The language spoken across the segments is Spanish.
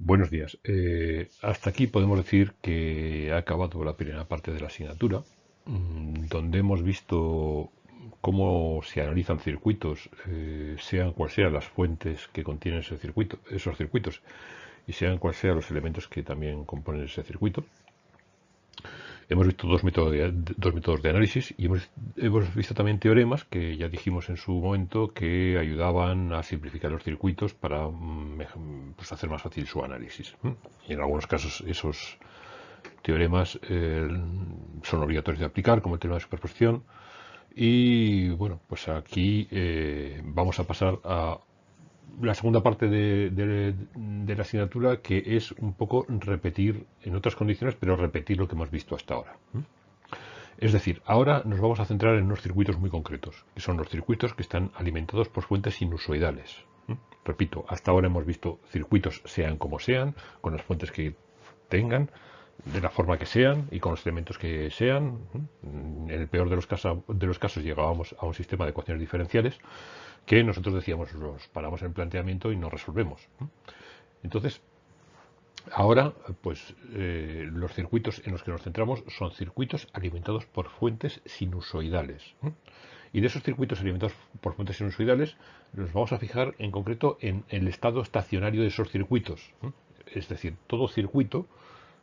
Buenos días. Eh, hasta aquí podemos decir que ha acabado la primera parte de la asignatura, mm, donde hemos visto cómo se analizan circuitos, eh, sean cuales sean las fuentes que contienen esos circuitos, y sean cuales sean los elementos que también componen ese circuito. Hemos visto dos métodos de, análisis y hemos, hemos, visto también teoremas que ya dijimos en su momento que ayudaban a simplificar los circuitos para mm, pues, hacer más fácil su análisis. Y en algunos casos esos teoremas eh, son obligatorios de aplicar, como el teorema de superposición. Y bueno, pues aquí eh, vamos a pasar a la segunda parte de, la asignatura que es un poco repetir en otras condiciones, pero repetir lo que hemos visto hasta ahora. Es decir, ahora nos vamos a centrar en unos circuitos muy concretos, que son los circuitos que están alimentados por fuentes sinusoidales. Repito, hasta ahora hemos visto circuitos sean como sean, con las fuentes que tengan, de la forma que sean y con los elementos que sean. En el peor de los casos llegábamos a un sistema de ecuaciones diferenciales que nosotros decíamos, los paramos en planteamiento y no resolvemos. Entonces, ahora, pues eh, los circuitos en los que nos centramos son circuitos alimentados por fuentes sinusoidales. Y de esos circuitos alimentados por fuentes sinusoidales nos vamos a fijar en concreto en el estado estacionario de esos circuitos. Es decir, todo circuito,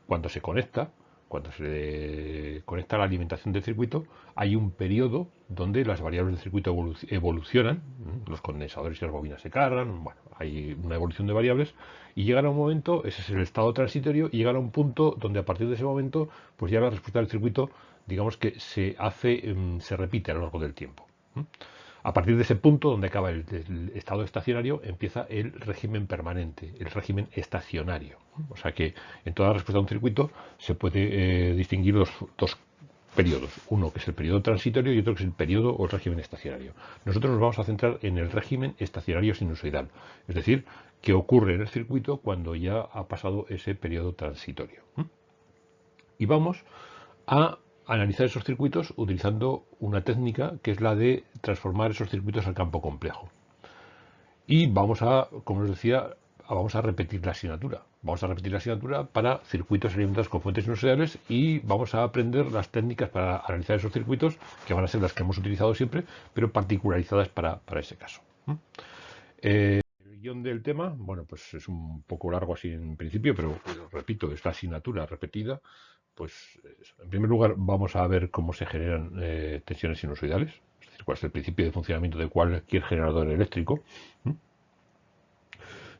cuando se conecta, cuando se conecta la alimentación del circuito, hay un periodo donde las variables del circuito evolucionan, los condensadores y las bobinas se cargan, bueno, hay una evolución de variables, y llegan a un momento, ese es el estado transitorio, y llegan a un punto donde a partir de ese momento, pues ya la respuesta del circuito, digamos que se hace, em, se repite a lo largo del tiempo. A partir de ese punto, donde acaba el, estado estacionario, empieza el régimen permanente, el régimen estacionario. O sea que en toda respuesta a un circuito se puede eh, distinguir dos, dos periodos. Uno que es el periodo transitorio y otro que es el periodo o el régimen estacionario. Nosotros nos vamos a centrar en el régimen estacionario sinusoidal, es decir, qué ocurre en el circuito cuando ya ha pasado ese periodo transitorio. Y vamos a analizar esos circuitos utilizando una técnica que es la de transformar esos circuitos al campo complejo. Y vamos a, como os decía, vamos a repetir la asignatura. Vamos a repetir la asignatura para circuitos alimentados con fuentes sinusoidales y vamos a aprender las técnicas para analizar esos circuitos, que van a ser las que hemos utilizado siempre, pero particularizadas para, ese caso. Eh, el guion del tema, bueno, pues es un poco largo así en principio, pero repito, es la asignatura repetida pues en primer lugar vamos a ver cómo se generan eh, tensiones sinusoidales, es decir, cuál es el principio de funcionamiento de cualquier generador eléctrico.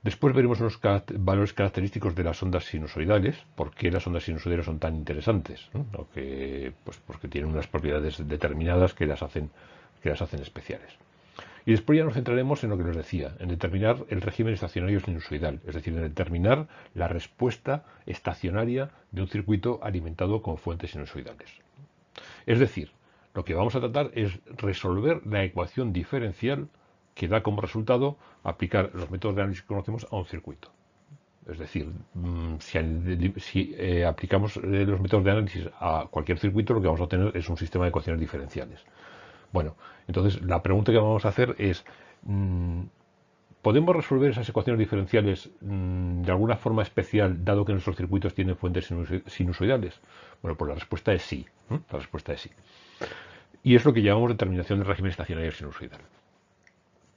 Después veremos los valores característicos de las ondas sinusoidales, por qué las ondas sinusoidales son tan interesantes, pues porque tienen unas propiedades determinadas que las hacen, que las hacen especiales. Y después ya nos centraremos en lo que nos decía, en determinar el régimen estacionario sinusoidal, es decir, en determinar la respuesta estacionaria de un circuito alimentado con fuentes sinusoidales. Es decir, lo que vamos a tratar es resolver la ecuación diferencial que da como resultado aplicar los métodos de análisis que conocemos a un circuito. Es decir, mm, si, eh, aplicamos eh, los métodos de análisis a cualquier circuito, lo que vamos a tener es un sistema de ecuaciones diferenciales. Bueno, entonces la pregunta que vamos a hacer es, mm, ¿podemos resolver esas ecuaciones diferenciales mm, de alguna forma especial, dado que nuestros circuitos tienen fuentes sinusoidales? Bueno, pues la respuesta es sí. La respuesta es sí. Y es lo que llamamos determinación del régimen estacionario sinusoidal.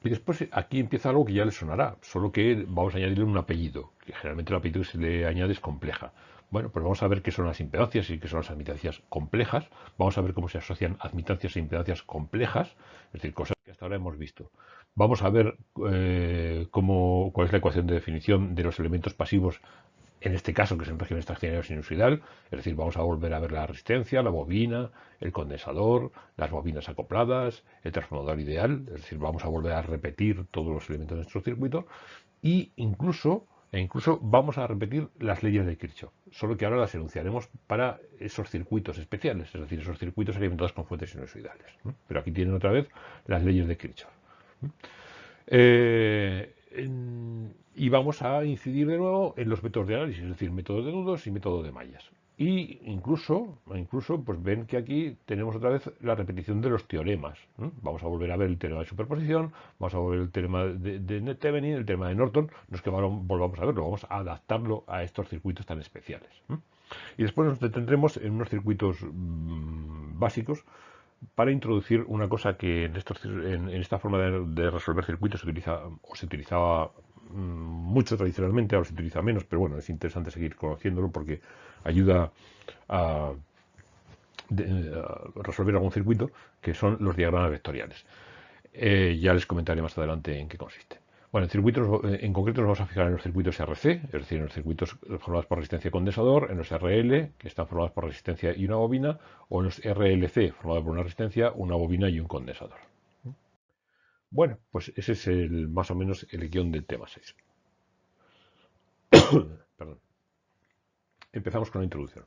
Y después aquí empieza algo que ya le sonará, solo que vamos a añadirle un apellido, que generalmente el apellido que se le añade es compleja. Bueno, pues vamos a ver qué son las impedancias y qué son las admitancias complejas. Vamos a ver cómo se asocian admitancias e impedancias complejas, es decir, cosas que hasta ahora hemos visto. Vamos a ver eh, cómo, cuál es la ecuación de definición de los elementos pasivos, en este caso que es en régimen estacionario sinusoidal, es decir, vamos a volver a ver la resistencia, la bobina, el condensador, las bobinas acopladas, el transformador ideal, es decir, vamos a volver a repetir todos los elementos de nuestro circuito e incluso e incluso vamos a repetir las leyes de Kirchhoff, solo que ahora las enunciaremos para esos circuitos especiales, es decir, esos circuitos alimentados con fuentes sinusoidales. Pero aquí tienen otra vez las leyes de Kirchhoff. Eh, y vamos a incidir de nuevo en los métodos de análisis, es decir, método de nudos y método de mallas. Y incluso, incluso pues ven que aquí tenemos otra vez la repetición de los teoremas. Vamos a volver a ver el teorema de superposición, vamos a volver el teorema de, de el teorema de Norton, no es que volvamos a verlo, vamos a adaptarlo a estos circuitos tan especiales. Y después nos detendremos en unos circuitos mm, básicos para introducir una cosa que en, estos, en, esta forma de, resolver circuitos se utiliza o se utilizaba mucho tradicionalmente, ahora se utiliza menos, pero bueno, es interesante seguir conociéndolo porque ayuda a, resolver algún circuito, que son los diagramas vectoriales. Eh, ya les comentaré más adelante en qué consiste. Bueno, en circuitos, eh, en concreto nos vamos a fijar en los circuitos RC, es decir, en los circuitos formados por resistencia condensador, en los RL, que están formados por resistencia y una bobina, o en los RLC, formados por una resistencia, una bobina y un condensador. Bueno, pues ese es el, más o menos el guion del tema 6. Perdón. Empezamos con la introducción.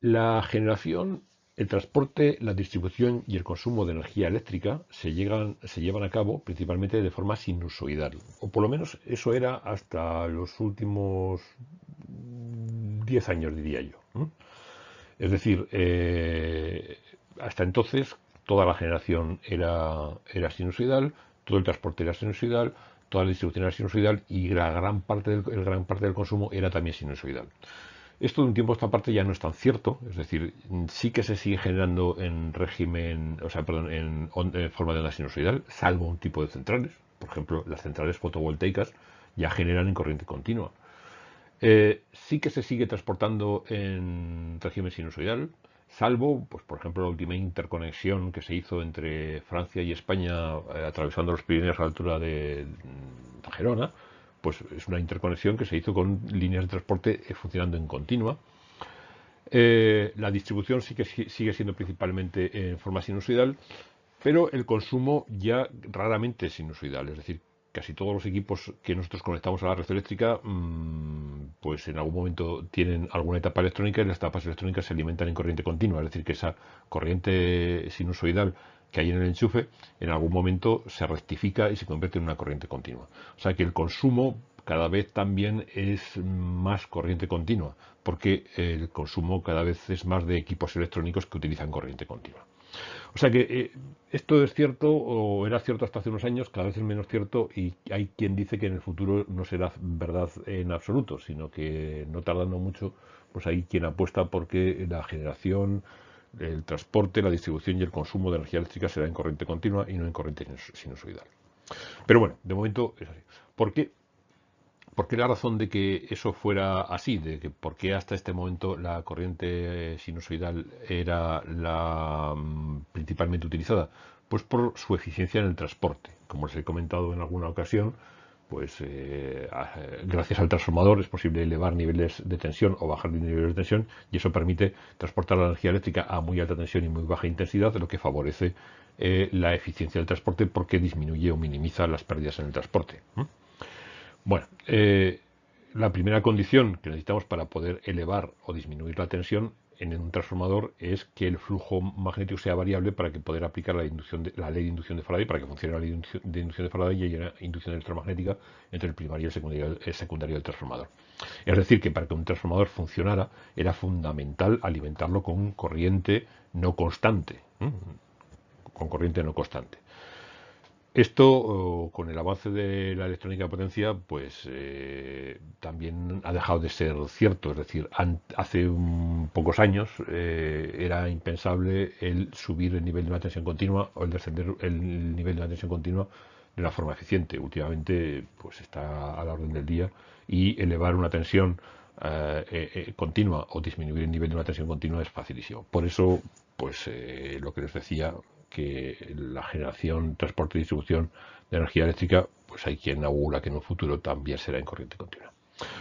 La generación el transporte, la distribución y el consumo de energía eléctrica se, llevan a cabo principalmente de forma sinusoidal, o por lo menos eso era hasta los últimos 10 años, diría yo. Es decir, eh, hasta entonces toda la generación era, era sinusoidal, todo el transporte era sinusoidal, toda la distribución era sinusoidal y la gran parte del, gran parte del consumo era también sinusoidal. Esto de un tiempo a esta parte ya no es tan cierto, es decir, sí que se sigue generando en régimen, o sea, perdón, en, forma de onda sinusoidal, salvo un tipo de centrales. Por ejemplo, las centrales fotovoltaicas ya generan en corriente continua. Eh, sí que se sigue transportando en régimen sinusoidal, salvo, pues por ejemplo, la última interconexión que se hizo entre Francia y España eh, atravesando los Pirineos a la altura de Gerona, pues es una interconexión que se hizo con líneas de transporte eh, funcionando en continua. Eh, la distribución sigue siendo principalmente en forma sinusoidal, pero el consumo ya raramente es sinusoidal, es decir, casi todos los equipos que nosotros conectamos a la red eléctrica, mm, pues en algún momento tienen alguna etapa electrónica y las etapas electrónicas se alimentan en corriente continua, es decir, que esa corriente sinusoidal que hay en el enchufe, en algún momento se rectifica y se convierte en una corriente continua. O sea que el consumo cada vez también es más corriente continua, porque el consumo cada vez es más de equipos electrónicos que utilizan corriente continua. O sea que eh, esto es cierto o era cierto hasta hace unos años, cada vez es menos cierto y hay quien dice que en el futuro no será verdad en absoluto, sino que no tardando mucho, pues hay quien apuesta porque la generación, el transporte, la distribución y el consumo de energía eléctrica será en corriente continua y no en corriente sinusoidal. Pero bueno, de momento es así. ¿Por qué? ¿Por qué la razón de que eso fuera así? De que por qué hasta este momento la corriente sinusoidal era la mm, principalmente utilizada? Pues por su eficiencia en el transporte. Como les he comentado en alguna ocasión, pues eh, gracias al transformador es posible elevar niveles de tensión o bajar niveles de tensión y eso permite transportar la energía eléctrica a muy alta tensión y muy baja intensidad, lo que favorece eh, la eficiencia del transporte porque disminuye o minimiza las pérdidas en el transporte. Bueno, eh, la primera condición que necesitamos para poder elevar o disminuir la tensión en un transformador es que el flujo magnético sea variable para que poder aplicar la, inducción de, la ley de inducción de Faraday, para que funcione la ley de inducción de Faraday y haya inducción electromagnética entre el primario y el secundario, el secundario del transformador. Es decir, que para que un transformador funcionara era fundamental alimentarlo con corriente no constante, con corriente no constante. Esto, con el avance de la electrónica de potencia, pues eh, también ha dejado de ser cierto. Es decir, hace pocos años eh, era impensable el subir el nivel de una tensión continua o el descender el nivel de una tensión continua de una forma eficiente. Últimamente, pues está a la orden del día y elevar una tensión eh, continua o disminuir el nivel de una tensión continua es facilísimo. Por eso, pues lo que les decía, que la generación, transporte y distribución de energía eléctrica, pues hay quien augura que en un futuro también será en corriente continua.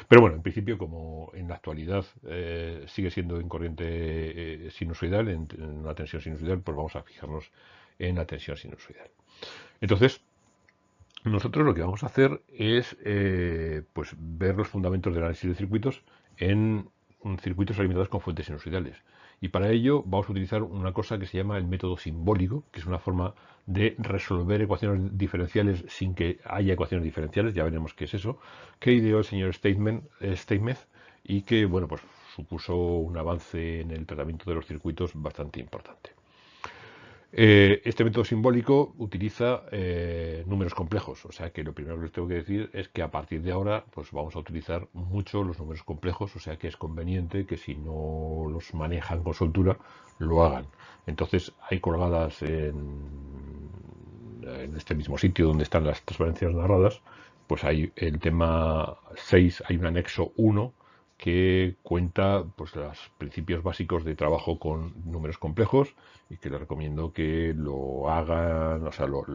Pero bueno, en principio, como en la actualidad eh, sigue siendo en corriente eh, sinusoidal, en, una tensión sinusoidal, pues vamos a fijarnos en la tensión sinusoidal. Entonces, nosotros lo que vamos a hacer es eh, pues ver los fundamentos del análisis de circuitos en circuitos alimentados con fuentes sinusoidales. Y para ello vamos a utilizar una cosa que se llama el método simbólico, que es una forma de resolver ecuaciones diferenciales sin que haya ecuaciones diferenciales, ya veremos qué es eso, que ideó el señor eh, y que, bueno, pues supuso un avance en el tratamiento de los circuitos bastante importante. Eh, este método simbólico utiliza eh, números complejos, o sea que lo primero que les tengo que decir es que a partir de ahora pues vamos a utilizar mucho los números complejos, o sea que es conveniente que si no los manejan con soltura lo hagan. Entonces hay colgadas en, en este mismo sitio donde están las transparencias narradas, pues hay el tema 6, hay un anexo 1 que cuenta pues, los principios básicos de trabajo con números complejos y que les recomiendo que lo hagan, o sea, lo,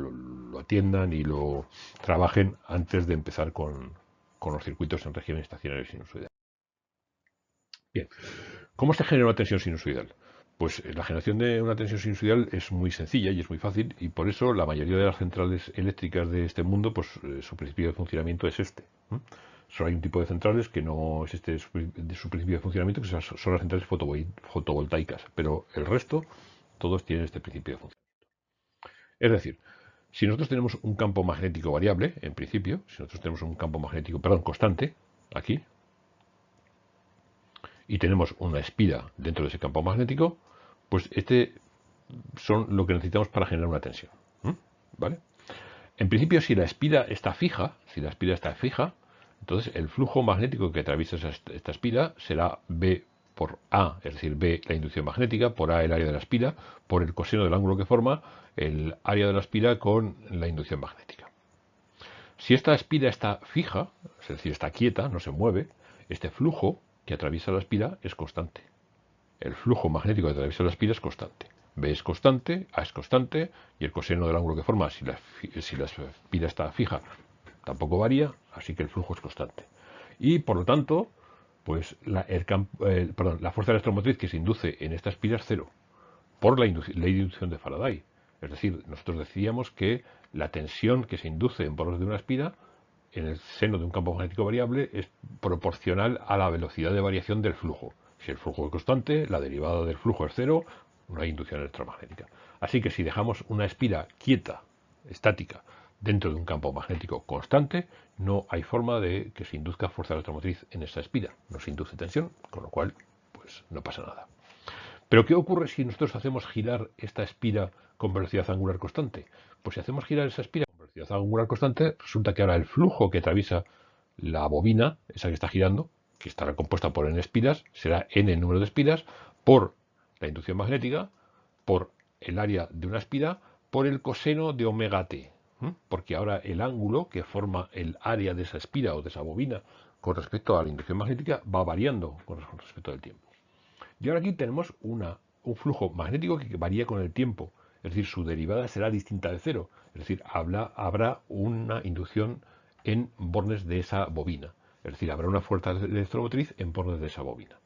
atiendan y lo trabajen antes de empezar con, los circuitos en regiones estacionarias sinusoidales. Bien, ¿cómo se genera una tensión sinusoidal? Pues eh, la generación de una tensión sinusoidal es muy sencilla y es muy fácil y por eso la mayoría de las centrales eléctricas de este mundo, pues eh, su principio de funcionamiento es este. Solo hay un tipo de centrales que no es este de su principio de funcionamiento, que son las centrales fotovoltaicas, pero el resto, todos tienen este principio de funcionamiento. Es decir, si nosotros tenemos un campo magnético variable, en principio, si nosotros tenemos un campo magnético, perdón, constante, aquí, y tenemos una espira dentro de ese campo magnético, pues este son lo que necesitamos para generar una tensión. ¿Vale? En principio, si la espira está fija, si la espira está fija, entonces, el flujo magnético que atraviesa esta espira será B por A, es decir, B la inducción magnética, por A el área de la espira, por el coseno del ángulo que forma el área de la espira con la inducción magnética. Si esta espira está fija, es decir, está quieta, no se mueve, este flujo que atraviesa la espira es constante. El flujo magnético que atraviesa la espira es constante. B es constante, A es constante, y el coseno del ángulo que forma, si la, si la espira está fija, tampoco varía, así que el flujo es constante. Y por lo tanto, pues la, la fuerza electromotriz que se induce en esta espira es cero, por la ley de inducción de Faraday. Es decir, nosotros decíamos que la tensión que se induce en bordes de una espira en el seno de un campo magnético variable es proporcional a la velocidad de variación del flujo. Si el flujo es constante, la derivada del flujo es cero, no hay inducción electromagnética. Así que si dejamos una espira quieta, estática, dentro de un campo magnético constante, no hay forma de que se induzca fuerza electromotriz en esa espira. No se induce tensión, con lo cual pues no pasa nada. Pero ¿qué ocurre si nosotros hacemos girar esta espira con velocidad angular constante? Pues si hacemos girar esa espira con velocidad angular constante, resulta que ahora el flujo que atraviesa la bobina, esa que está girando, que estará compuesta por n espiras, será n el número de espiras, por la inducción magnética, por el área de una espira, por el coseno de omega t porque ahora el ángulo que forma el área de esa espira o de esa bobina con respecto a la inducción magnética va variando con respecto al tiempo. Y ahora aquí tenemos un flujo magnético que varía con el tiempo, es decir, su derivada será distinta de cero, es decir, habrá una inducción en bornes de esa bobina, es decir, habrá una fuerza electromotriz en bornes de esa bobina.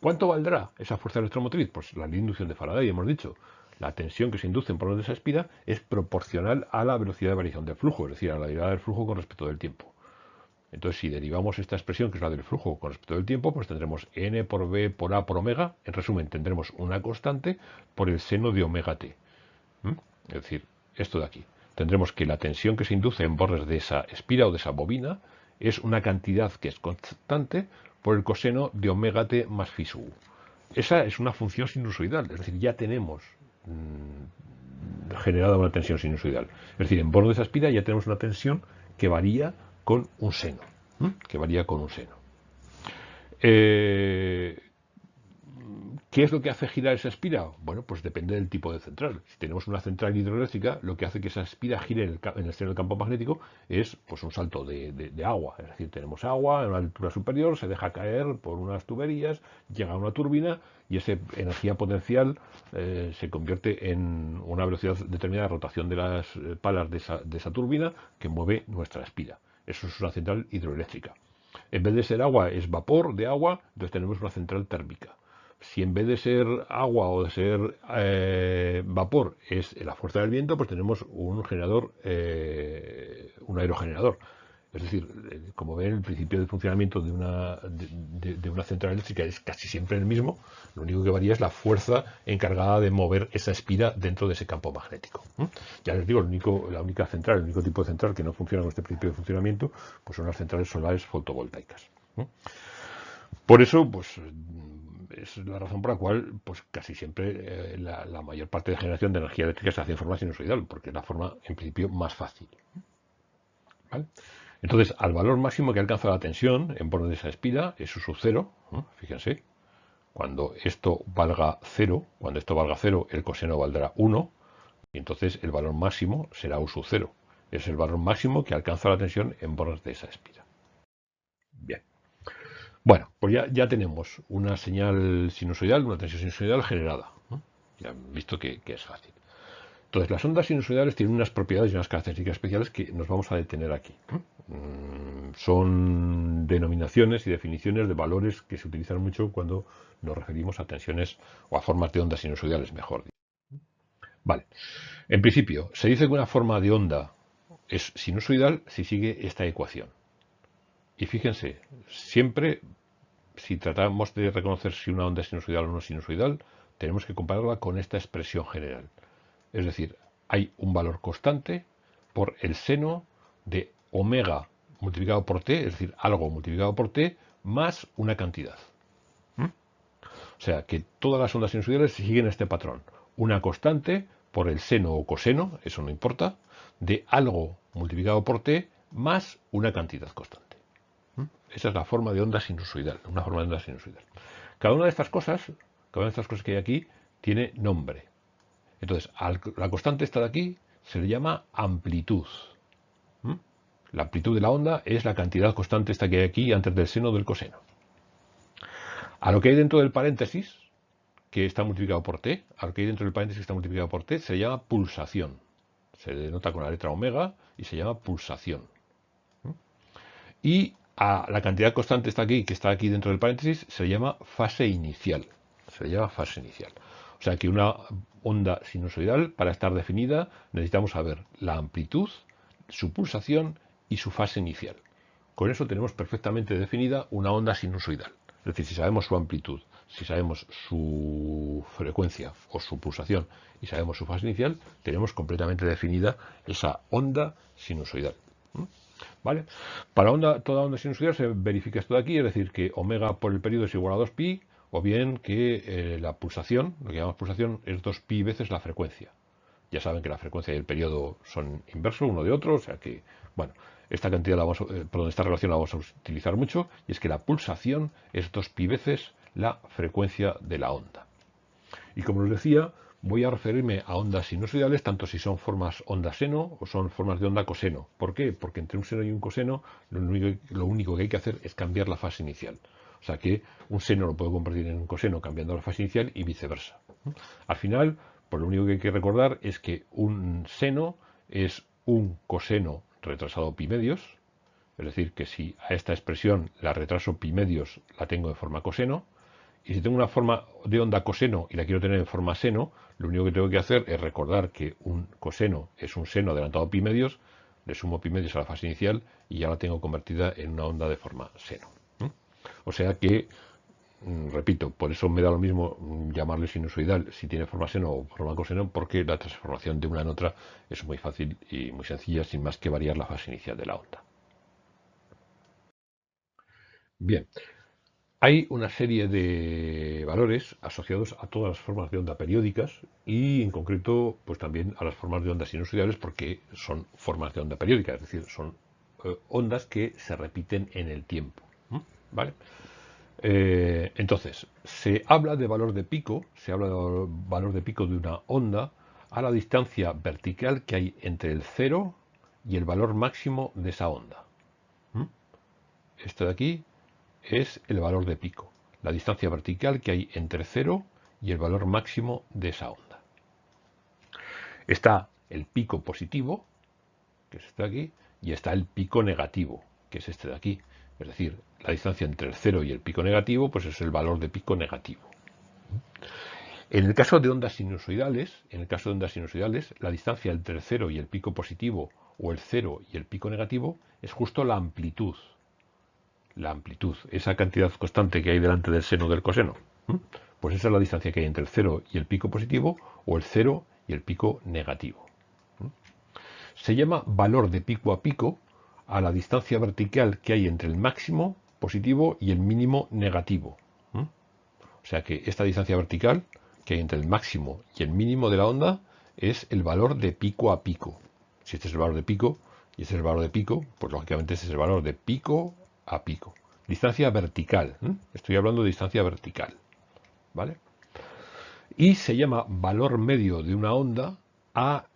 ¿Cuánto valdrá esa fuerza electromotriz? Pues la inducción de Faraday, hemos dicho, la tensión que se induce en por de esa espira es proporcional a la velocidad de variación del flujo, es decir, a la derivada del flujo con respecto del tiempo. Entonces, si derivamos esta expresión, que es la del flujo con respecto del tiempo, pues tendremos n por b por a por omega. En resumen, tendremos una constante por el seno de omega t. Es decir, esto de aquí. Tendremos que la tensión que se induce en bordes de esa espira o de esa bobina es una cantidad que es constante por el coseno de omega t más phi sub. Esa es una función sinusoidal, es decir, ya tenemos Mm, generada una tensión sinusoidal. Es decir, en borde de esa espira ya tenemos una tensión que varía con un seno. Que varía con un seno. Eh, ¿Qué es lo que hace girar esa espira? Bueno, pues depende del tipo de central. Si tenemos una central hidroeléctrica, lo que hace que esa espira gire en el, seno del campo magnético es pues, un salto de, agua. Es decir, tenemos agua en una altura superior, se deja caer por unas tuberías, llega a una turbina y esa energía potencial eh, se convierte en una velocidad determinada de rotación de las eh, palas de esa, de esa turbina que mueve nuestra espira. Eso es una central hidroeléctrica. En vez de ser agua, es vapor de agua, entonces tenemos una central térmica si en vez de ser agua o de ser eh, vapor es la fuerza del viento, pues tenemos un generador, eh, un aerogenerador. Es decir, eh, como ven, el principio de funcionamiento de una, de, una central eléctrica es casi siempre el mismo. Lo único que varía es la fuerza encargada de mover esa espira dentro de ese campo magnético. Ya les digo, el único, la única central, el único tipo de central que no funciona con este principio de funcionamiento, pues son las centrales solares fotovoltaicas. Por eso, pues es la razón por la cual pues casi siempre eh, la, mayor parte de generación de energía eléctrica se hace en forma sinusoidal, porque es la forma en principio más fácil. Entonces, al valor máximo que alcanza la tensión en borde de esa espira es su sub cero, fíjense, cuando esto valga cero, cuando esto valga cero, el coseno valdrá 1, y entonces el valor máximo será U sub cero. Es el valor máximo que alcanza la tensión en bordes de esa espira. Bien. Bueno, pues ya, tenemos una señal sinusoidal, una tensión sinusoidal generada. Ya han visto que, es fácil. Entonces, las ondas sinusoidales tienen unas propiedades y unas características especiales que nos vamos a detener aquí. Mm, son denominaciones y definiciones de valores que se utilizan mucho cuando nos referimos a tensiones o a formas de ondas sinusoidales, mejor dicho. Vale. En principio, se dice que una forma de onda es sinusoidal si sigue esta ecuación. Y fíjense, siempre si tratamos de reconocer si una onda es sinusoidal o no sinusoidal, tenemos que compararla con esta expresión general. Es decir, hay un valor constante por el seno de omega multiplicado por t, es decir, algo multiplicado por t, más una cantidad. ¿Mm? O sea que todas las ondas sinusoidales siguen este patrón. Una constante por el seno o coseno, eso no importa, de algo multiplicado por t más una cantidad constante. Esa es la forma de onda sinusoidal, una forma de onda sinusoidal. Cada una de estas cosas, cada una de estas cosas que hay aquí, tiene nombre. Entonces, la constante esta de aquí se le llama amplitud. ¿Mm? La amplitud de la onda es la cantidad constante esta que hay aquí antes del seno del coseno. A lo que hay dentro del paréntesis, que está multiplicado por t, a lo que hay dentro del paréntesis que está multiplicado por t, se llama pulsación. Se denota con la letra omega y se llama pulsación. ¿Mm? Y a la cantidad constante está aquí, que está aquí dentro del paréntesis, se llama fase inicial. Se llama fase inicial. O sea que una onda sinusoidal, para estar definida, necesitamos saber la amplitud, su pulsación y su fase inicial. Con eso tenemos perfectamente definida una onda sinusoidal. Es decir, si sabemos su amplitud, si sabemos su frecuencia o su pulsación y sabemos su fase inicial, tenemos completamente definida esa onda sinusoidal. ¿Vale? Para onda, toda onda sinusoidal se verifica esto de aquí, es decir, que omega por el periodo es igual a 2pi, o bien que eh, la pulsación, lo que llamamos pulsación, es 2pi veces la frecuencia. Ya saben que la frecuencia y el periodo son inversos uno de otro, o sea que, bueno, esta cantidad, la vamos, eh, perdón, esta relación la vamos a utilizar mucho, y es que la pulsación es 2pi veces la frecuencia de la onda. Y como os decía, voy a referirme a ondas sinusoidales, tanto si son formas onda seno o son formas de onda coseno. ¿Por qué? Porque entre un seno y un coseno lo único, que hay que hacer es cambiar la fase inicial. O sea que un seno lo puedo convertir en un coseno cambiando la fase inicial y viceversa. Al final, pues lo único que hay que recordar es que un seno es un coseno retrasado pi medios, es decir, que si a esta expresión la retraso pi medios la tengo en forma coseno, y si tengo una forma de onda coseno y la quiero tener en forma seno, lo único que tengo que hacer es recordar que un coseno es un seno adelantado pi medios, le sumo pi medios a la fase inicial y ya la tengo convertida en una onda de forma seno. O sea que, mm, repito, por eso me da lo mismo mm, llamarle sinusoidal si tiene forma seno o forma coseno, porque la transformación de una en otra es muy fácil y muy sencilla, sin más que variar la fase inicial de la onda. Bien, hay una serie de valores asociados a todas las formas de onda periódicas y en concreto pues también a las formas de onda sinusoidales porque son formas de onda periódica, es decir, son eh, ondas que se repiten en el tiempo. ¿vale? Eh, entonces, se habla de valor de pico, se habla de valor de pico de una onda a la distancia vertical que hay entre el cero y el valor máximo de esa onda. Esto de aquí es el valor de pico, la distancia vertical que hay entre 0 y el valor máximo de esa onda. Está el pico positivo, que es este de aquí, y está el pico negativo, que es este de aquí. Es decir, la distancia entre el 0 y el pico negativo, pues es el valor de pico negativo. En el caso de ondas sinusoidales, en el caso de ondas sinusoidales, la distancia entre el 0 y el pico positivo o el 0 y el pico negativo es justo la amplitud la amplitud, esa cantidad constante que hay delante del seno del coseno. Pues esa es la distancia que hay entre el cero y el pico positivo o el cero y el pico negativo. Se llama valor de pico a pico a la distancia vertical que hay entre el máximo positivo y el mínimo negativo. O sea que esta distancia vertical que hay entre el máximo y el mínimo de la onda es el valor de pico a pico. Si este es el valor de pico y este es el valor de pico, pues lógicamente este es el valor de pico a pico. Distancia vertical. Estoy hablando de distancia vertical. ¿Vale? Y se llama valor medio de una onda a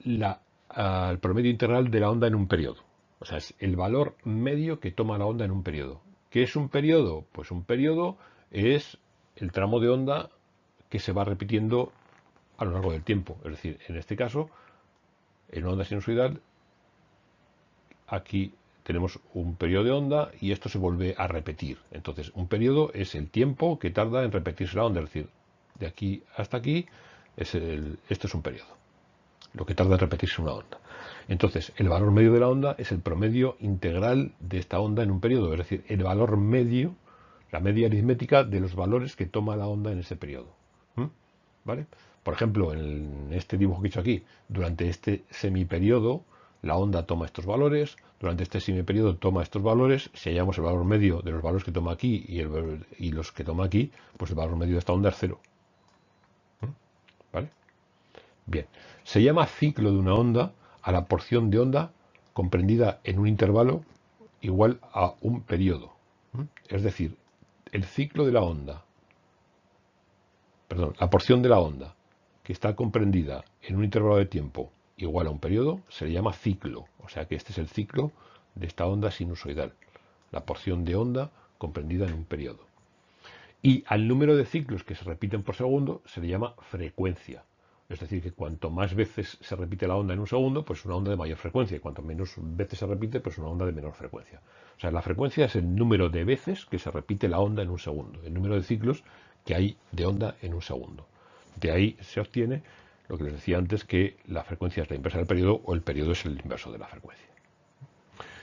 la, al promedio integral de la onda en un periodo. O sea, es el valor medio que toma la onda en un periodo. ¿Qué es un periodo? Pues un periodo es el tramo de onda que se va repitiendo a lo largo del tiempo. Es decir, en este caso, en onda sinusoidal, aquí tenemos un periodo de onda y esto se vuelve a repetir. Entonces, un periodo es el tiempo que tarda en repetirse la onda. Es decir, de aquí hasta aquí, es esto es un periodo. Lo que tarda en repetirse una onda. Entonces, el valor medio de la onda es el promedio integral de esta onda en un periodo. Es decir, el valor medio la media aritmética de los valores que toma la onda en ese periodo. ¿Vale? Por ejemplo, en este dibujo que he hecho aquí, durante este semiperiodo, la onda toma estos valores, durante este semiperiodo toma estos valores, si hallamos el valor medio de los valores que toma aquí y, los que toma aquí, pues el valor medio de esta onda es cero. ¿Vale? Bien, se llama ciclo de una onda a la porción de onda comprendida en un intervalo igual a un periodo. Es decir, el ciclo de la onda, perdón, la porción de la onda que está comprendida en un intervalo de tiempo igual a un periodo, se le llama ciclo. O sea que este es el ciclo de esta onda sinusoidal, la porción de onda comprendida en un periodo. Y al número de ciclos que se repiten por segundo se le llama frecuencia. Es decir, que cuanto más veces se repite la onda en un segundo, pues una onda de mayor frecuencia. Y cuanto menos veces se repite, pues una onda de menor frecuencia. O sea, la frecuencia es el número de veces que se repite la onda en un segundo. El número de ciclos que hay de onda en un segundo. De ahí se obtiene lo que les decía antes, que la frecuencia es la inversa del periodo o el periodo es el inverso de la frecuencia.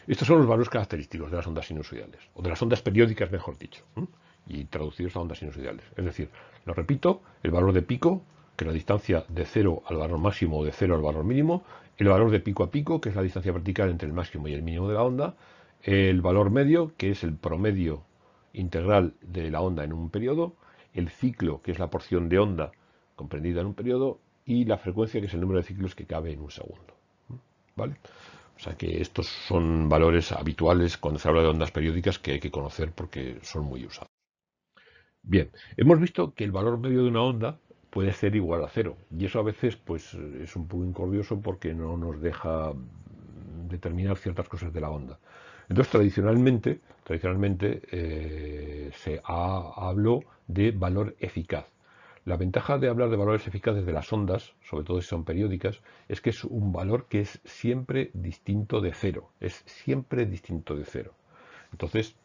Estos son los valores característicos de las ondas sinusoidales, o de las ondas periódicas, mejor dicho, y traducidos a ondas sinusoidales. Es decir, lo repito, el valor de pico que la distancia de 0 al valor máximo o de 0 al valor mínimo, el valor de pico a pico, que es la distancia vertical entre el máximo y el mínimo de la onda, el valor medio, que es el promedio integral de la onda en un periodo, el ciclo, que es la porción de onda comprendida en un periodo, y la frecuencia, que es el número de ciclos que cabe en un segundo. ¿Vale? O sea que estos son valores habituales cuando se habla de ondas periódicas que hay que conocer porque son muy usados. Bien, hemos visto que el valor medio de una onda puede ser igual a cero. Y eso a veces pues es un poco incordioso porque no nos deja determinar ciertas cosas de la onda. Entonces, tradicionalmente, tradicionalmente eh, se ha, habló de valor eficaz. La ventaja de hablar de valores eficaces de las ondas, sobre todo si son periódicas, es que es un valor que es siempre distinto de cero. Es siempre distinto de cero. Entonces,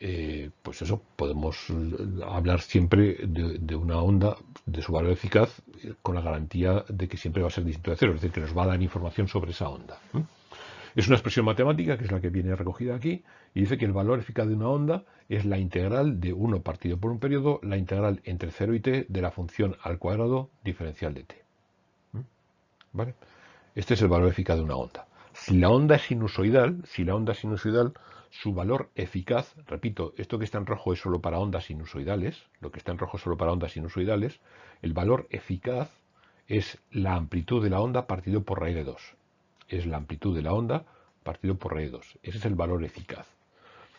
eh, pues eso, podemos hablar siempre de, una onda, de su valor eficaz, con la garantía de que siempre va a ser distinto de cero, es decir, que nos va a dar información sobre esa onda. Es una expresión matemática, que es la que viene recogida aquí, y dice que el valor eficaz de una onda es la integral de 1 partido por un periodo, la integral entre 0 y t de la función al cuadrado diferencial de t. ¿Vale? Este es el valor eficaz de una onda. Si la onda es sinusoidal, si la onda es sinusoidal, su valor eficaz, repito, esto que está en rojo es solo para ondas sinusoidales, lo que está en rojo es solo para ondas sinusoidales, el valor eficaz es la amplitud de la onda partido por raíz de 2. Es la amplitud de la onda partido por raíz de 2. Ese es el valor eficaz.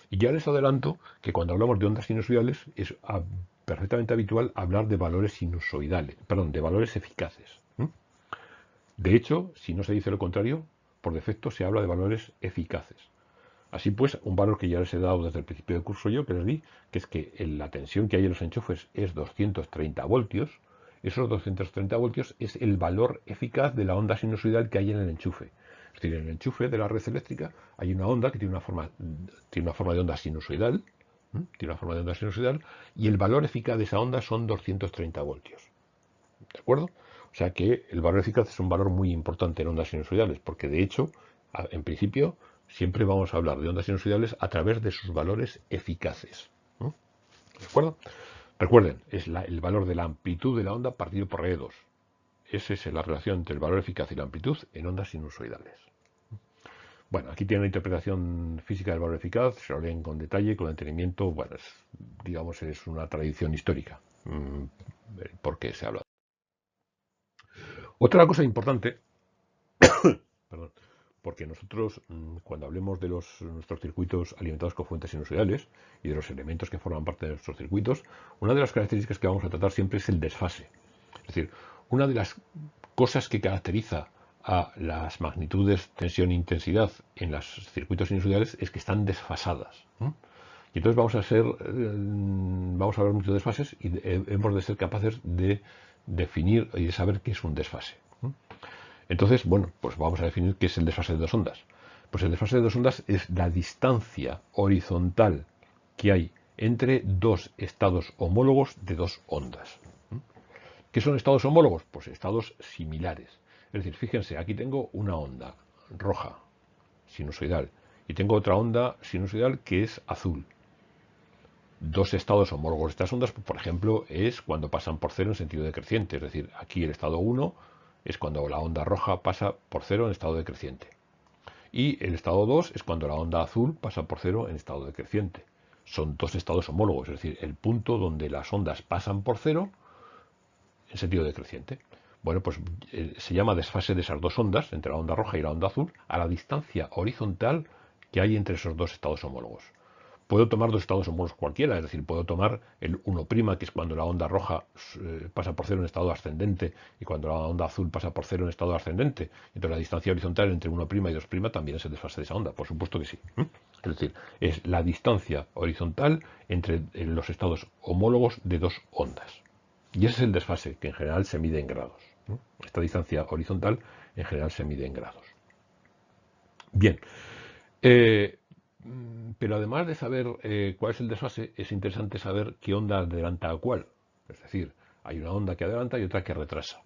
Y ya les adelanto que cuando hablamos de ondas sinusoidales es perfectamente habitual hablar de valores sinusoidales, perdón, de valores eficaces. De hecho, si no se dice lo contrario, por defecto se habla de valores eficaces. Así pues, un valor que ya les he dado desde el principio del curso yo, que les di, que es que la tensión que hay en los enchufes es 230 voltios. Esos 230 voltios es el valor eficaz de la onda sinusoidal que hay en el enchufe. Es decir, en el enchufe de la red eléctrica hay una onda que tiene una forma, de onda sinusoidal, tiene una forma de onda sinusoidal, y el valor eficaz de esa onda son 230 voltios. ¿De acuerdo? O sea que el valor eficaz es un valor muy importante en ondas sinusoidales, porque de hecho, en principio, siempre vamos a hablar de ondas sinusoidales a través de sus valores eficaces. ¿De acuerdo? Recuerden, es el valor de la amplitud de la onda partido por R2. Esa es la relación entre el valor eficaz y la amplitud en ondas sinusoidales. Bueno, aquí tiene una interpretación física del valor eficaz, se lo leen con detalle, con detenimiento. Bueno, digamos, es una tradición histórica. Mm, ¿Por qué se habla? Otra cosa importante, perdón, porque nosotros mm, cuando hablemos de nuestros circuitos alimentados con fuentes sinusoidales y de los elementos que forman parte de nuestros circuitos, una de las características que vamos a tratar siempre es el desfase. Es decir, una de las cosas que caracteriza a las magnitudes tensión-intensidad e en los circuitos sinusoidales es que están desfasadas. Y entonces vamos a ser, eh, vamos a ver muchos desfases y hemos de ser capaces de definir y de saber qué es un desfase. Entonces, bueno, pues vamos a definir qué es el desfase de dos ondas. Pues el desfase de dos ondas es la distancia horizontal que hay entre dos estados homólogos de dos ondas. ¿Qué son estados homólogos? Pues estados similares. Es decir, fíjense, aquí tengo una onda roja, sinusoidal, y tengo otra onda sinusoidal que es azul. Dos estados homólogos de estas ondas, por ejemplo, es cuando pasan por cero en sentido decreciente. Es decir, aquí el estado 1 es cuando la onda roja pasa por cero en estado decreciente. Y el estado 2 es cuando la onda azul pasa por cero en estado decreciente. Son dos estados homólogos, es decir, el punto donde las ondas pasan por cero en sentido decreciente. Bueno, pues eh, se llama desfase de esas dos ondas, entre la onda roja y la onda azul, a la distancia horizontal que hay entre esos dos estados homólogos. Puedo tomar dos estados homólogos cualquiera, es decir, puedo tomar el 1', que es cuando la onda roja eh, pasa por cero en estado ascendente y cuando la onda azul pasa por cero en estado ascendente. Entonces la distancia horizontal entre 1' y 2' también es el desfase de esa onda, por supuesto que sí. Es decir, es la distancia horizontal entre eh, los estados homólogos de dos ondas. Y ese es el desfase, que en general se mide en grados. Esta distancia horizontal en general se mide en grados. Bien, eh, pero además de saber eh, cuál es el desfase, es interesante saber qué onda adelanta a cuál. Es decir, hay una onda que adelanta y otra que retrasa.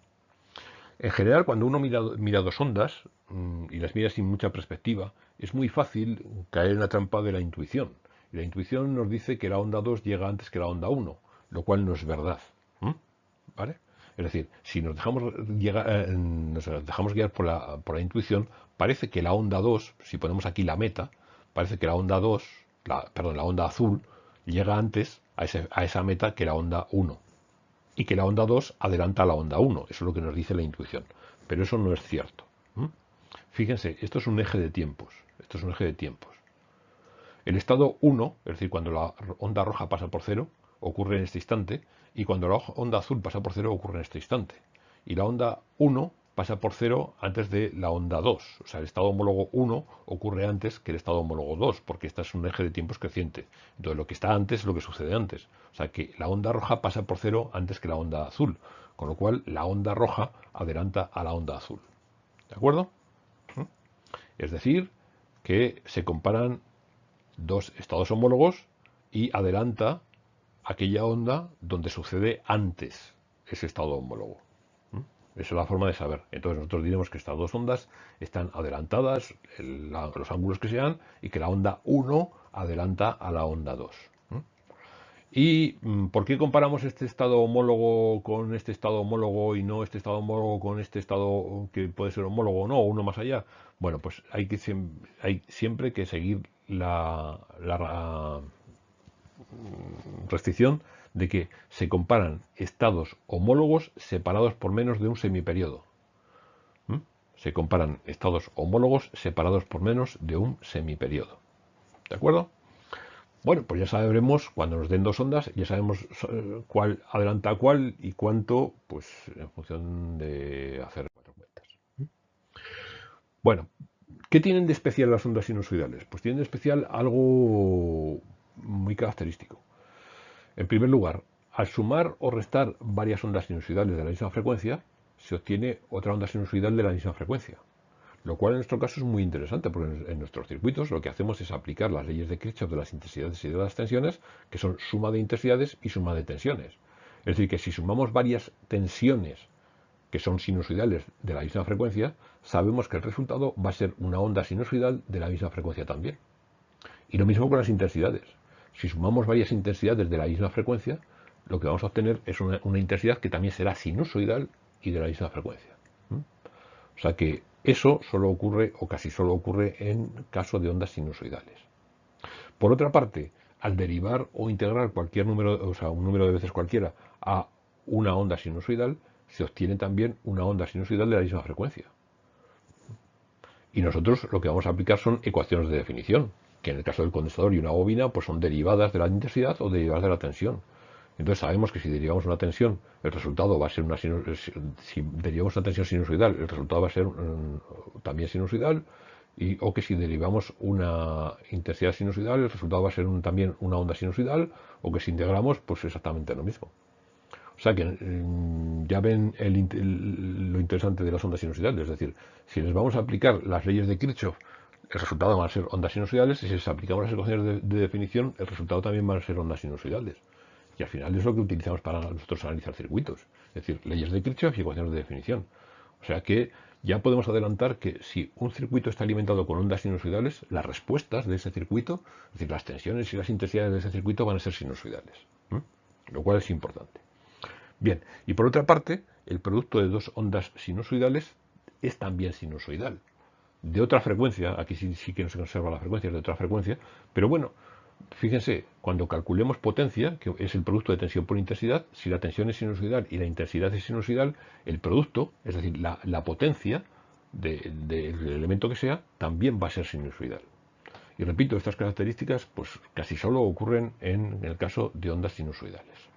En general, cuando uno mira, dos ondas mm, y las mira sin mucha perspectiva, es muy fácil caer en la trampa de la intuición. Y la intuición nos dice que la onda 2 llega antes que la onda 1, lo cual no es verdad. ¿Vale? Es decir, si nos dejamos, eh, nos dejamos guiar por la, por la, intuición, parece que la onda 2, si ponemos aquí la meta, parece que la onda 2, la, perdón, la onda azul, llega antes a, a, esa meta que la onda 1. Y que la onda 2 adelanta a la onda 1. Eso es lo que nos dice la intuición. Pero eso no es cierto. Fíjense, esto es un eje de tiempos. Esto es un eje de tiempos. El estado 1, es decir, cuando la onda roja pasa por cero, ocurre en este instante, y cuando la onda azul pasa por cero ocurre en este instante. Y la onda 1 pasa por cero antes de la onda 2. O sea, el estado homólogo 1 ocurre antes que el estado homólogo 2, porque este es un eje de tiempos creciente. Entonces, lo que está antes es lo que sucede antes. O sea, que la onda roja pasa por cero antes que la onda azul. Con lo cual, la onda roja adelanta a la onda azul. ¿De acuerdo? ¿Mm? Es decir, que se comparan dos estados homólogos y adelanta aquella onda donde sucede antes ese estado homólogo. Esa es la forma de saber. Entonces nosotros diremos que estas dos ondas están adelantadas, los ángulos que sean, y que la onda 1 adelanta a la onda 2. ¿Y mm, por qué comparamos este estado homólogo con este estado homólogo y no este estado homólogo con este estado que puede ser homólogo o no, o uno más allá? Bueno, pues hay, que, hay siempre que seguir la restricción de que se comparan estados homólogos separados por menos de un semiperiodo. ¿Mm? Se comparan estados homólogos separados por menos de un semiperiodo. ¿De acuerdo? Bueno, pues ya sabremos, cuando nos den dos ondas, ya sabemos eh, cuál adelanta a cuál y cuánto, pues en función de hacer cuatro cuentas. ¿Mm? Bueno, ¿qué tienen de especial las ondas sinusoidales? Pues tienen de especial algo muy característico. En primer lugar, al sumar o restar varias ondas sinusoidales de la misma frecuencia, se obtiene otra onda sinusoidal de la misma frecuencia. Lo cual en nuestro caso es muy interesante, porque en nuestros circuitos lo que hacemos es aplicar las leyes de Kirchhoff de las intensidades y de las tensiones, que son suma de intensidades y suma de tensiones. Es decir, que si sumamos varias tensiones que son sinusoidales de la misma frecuencia, sabemos que el resultado va a ser una onda sinusoidal de la misma frecuencia también. Y lo mismo con las intensidades. Si sumamos varias intensidades de la misma frecuencia, lo que vamos a obtener es una, intensidad que también será sinusoidal y de la misma frecuencia. O sea que Eso solo ocurre, o casi solo ocurre, en caso de ondas sinusoidales. Por otra parte, al derivar o integrar cualquier número, o sea, un número de veces cualquiera a una onda sinusoidal, se obtiene también una onda sinusoidal de la misma frecuencia. Y nosotros lo que vamos a aplicar son ecuaciones de definición, que en el caso del condensador y una bobina pues son derivadas de la intensidad o derivadas de la tensión. Entonces sabemos que si derivamos una tensión, el resultado va a ser una si derivamos una tensión sinusoidal, el resultado va a ser mm, también sinusoidal, y, o que si derivamos una intensidad sinusoidal, el resultado va a ser también una onda sinusoidal, o que si integramos, pues exactamente lo mismo. O sea que mm, ya ven lo interesante de las ondas sinusoidales, es decir, si les vamos a aplicar las leyes de Kirchhoff, el resultado van a ser ondas sinusoidales, y si les aplicamos las ecuaciones de definición, el resultado también van a ser ondas sinusoidales. Y al final es lo que utilizamos para nosotros analizar circuitos. Es decir, leyes de Kirchhoff y ecuaciones de definición. O sea que ya podemos adelantar que si un circuito está alimentado con ondas sinusoidales, las respuestas de ese circuito, es decir, las tensiones y las intensidades de ese circuito van a ser sinusoidales. Lo cual es importante. Bien, y por otra parte, el producto de dos ondas sinusoidales es también sinusoidal. De otra frecuencia, aquí sí, que no se conserva la frecuencia, es de otra frecuencia, pero bueno, fíjense, cuando calculemos potencia, que es el producto de tensión por intensidad, si la tensión es sinusoidal y la intensidad es sinusoidal, el producto, es decir, la, potencia del elemento que sea, también va a ser sinusoidal. Y repito, estas características pues casi solo ocurren en el caso de ondas sinusoidales.